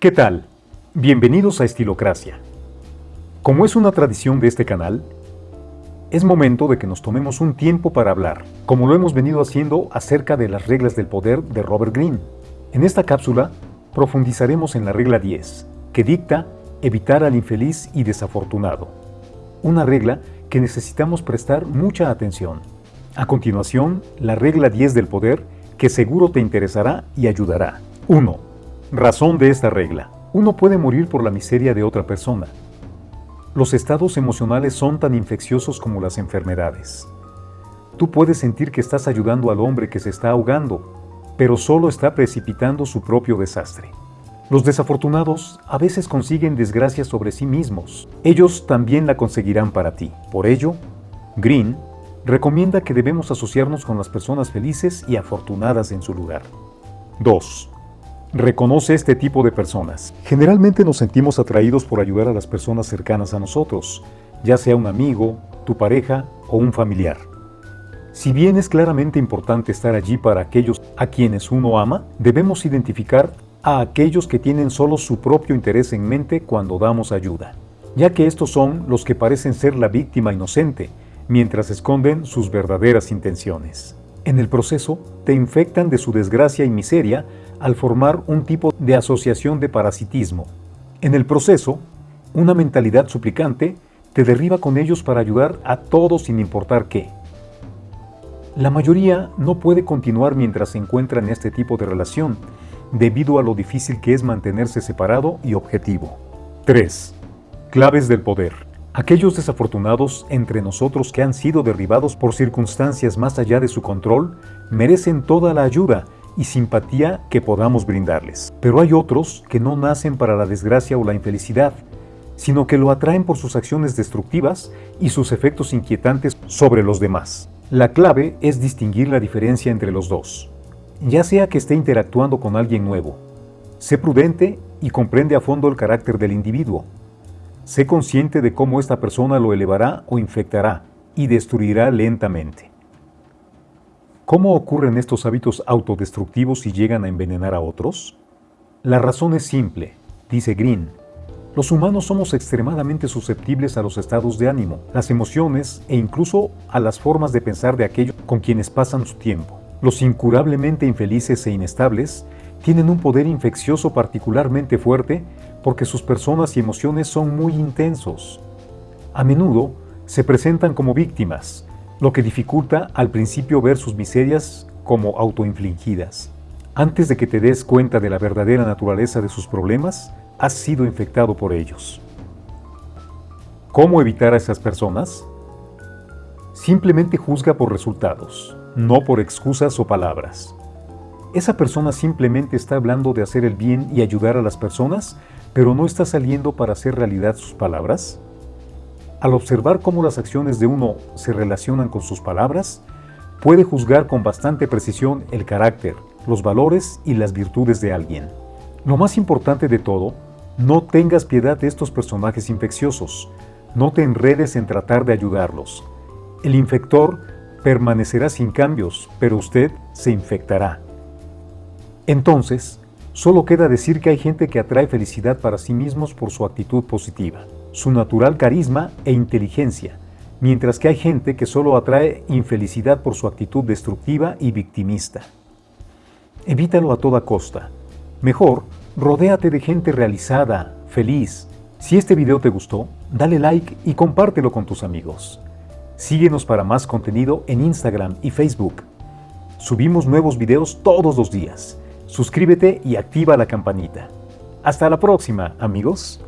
¿Qué tal? Bienvenidos a Estilocracia. Como es una tradición de este canal, es momento de que nos tomemos un tiempo para hablar, como lo hemos venido haciendo acerca de las reglas del poder de Robert Greene. En esta cápsula profundizaremos en la regla 10, que dicta evitar al infeliz y desafortunado. Una regla que necesitamos prestar mucha atención. A continuación, la regla 10 del poder, que seguro te interesará y ayudará. 1 Razón de esta regla. Uno puede morir por la miseria de otra persona. Los estados emocionales son tan infecciosos como las enfermedades. Tú puedes sentir que estás ayudando al hombre que se está ahogando, pero solo está precipitando su propio desastre. Los desafortunados a veces consiguen desgracia sobre sí mismos. Ellos también la conseguirán para ti. Por ello, Green recomienda que debemos asociarnos con las personas felices y afortunadas en su lugar. 2. Reconoce este tipo de personas. Generalmente nos sentimos atraídos por ayudar a las personas cercanas a nosotros, ya sea un amigo, tu pareja o un familiar. Si bien es claramente importante estar allí para aquellos a quienes uno ama, debemos identificar a aquellos que tienen solo su propio interés en mente cuando damos ayuda, ya que estos son los que parecen ser la víctima inocente, mientras esconden sus verdaderas intenciones. En el proceso, te infectan de su desgracia y miseria al formar un tipo de asociación de parasitismo. En el proceso, una mentalidad suplicante te derriba con ellos para ayudar a todos sin importar qué. La mayoría no puede continuar mientras se encuentra en este tipo de relación, debido a lo difícil que es mantenerse separado y objetivo. 3. Claves del poder. Aquellos desafortunados entre nosotros que han sido derribados por circunstancias más allá de su control merecen toda la ayuda y simpatía que podamos brindarles. Pero hay otros que no nacen para la desgracia o la infelicidad, sino que lo atraen por sus acciones destructivas y sus efectos inquietantes sobre los demás. La clave es distinguir la diferencia entre los dos, ya sea que esté interactuando con alguien nuevo. Sé prudente y comprende a fondo el carácter del individuo. Sé consciente de cómo esta persona lo elevará o infectará y destruirá lentamente. ¿Cómo ocurren estos hábitos autodestructivos y llegan a envenenar a otros? La razón es simple, dice Green. Los humanos somos extremadamente susceptibles a los estados de ánimo, las emociones e incluso a las formas de pensar de aquellos con quienes pasan su tiempo. Los incurablemente infelices e inestables tienen un poder infeccioso particularmente fuerte porque sus personas y emociones son muy intensos. A menudo se presentan como víctimas, lo que dificulta al principio ver sus miserias como autoinfligidas. Antes de que te des cuenta de la verdadera naturaleza de sus problemas, has sido infectado por ellos. ¿Cómo evitar a esas personas? Simplemente juzga por resultados, no por excusas o palabras. Esa persona simplemente está hablando de hacer el bien y ayudar a las personas, pero no está saliendo para hacer realidad sus palabras. Al observar cómo las acciones de uno se relacionan con sus palabras, puede juzgar con bastante precisión el carácter, los valores y las virtudes de alguien. Lo más importante de todo, no tengas piedad de estos personajes infecciosos, no te enredes en tratar de ayudarlos. El infector permanecerá sin cambios, pero usted se infectará. Entonces, solo queda decir que hay gente que atrae felicidad para sí mismos por su actitud positiva su natural carisma e inteligencia, mientras que hay gente que solo atrae infelicidad por su actitud destructiva y victimista. Evítalo a toda costa. Mejor, rodéate de gente realizada, feliz. Si este video te gustó, dale like y compártelo con tus amigos. Síguenos para más contenido en Instagram y Facebook. Subimos nuevos videos todos los días. Suscríbete y activa la campanita. Hasta la próxima, amigos.